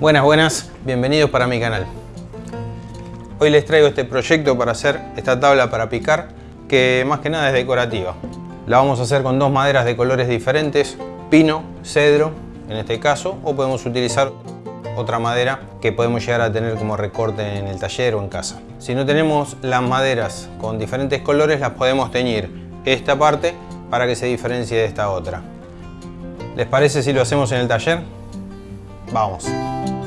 Buenas, buenas, bienvenidos para mi canal. Hoy les traigo este proyecto para hacer esta tabla para picar que más que nada es decorativa. La vamos a hacer con dos maderas de colores diferentes, pino, cedro en este caso, o podemos utilizar otra madera que podemos llegar a tener como recorte en el taller o en casa. Si no tenemos las maderas con diferentes colores, las podemos teñir esta parte para que se diferencie de esta otra. ¿Les parece si lo hacemos en el taller? Vamos.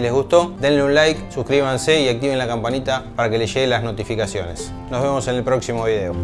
Les gustó, denle un like, suscríbanse y activen la campanita para que les lleguen las notificaciones. Nos vemos en el próximo video.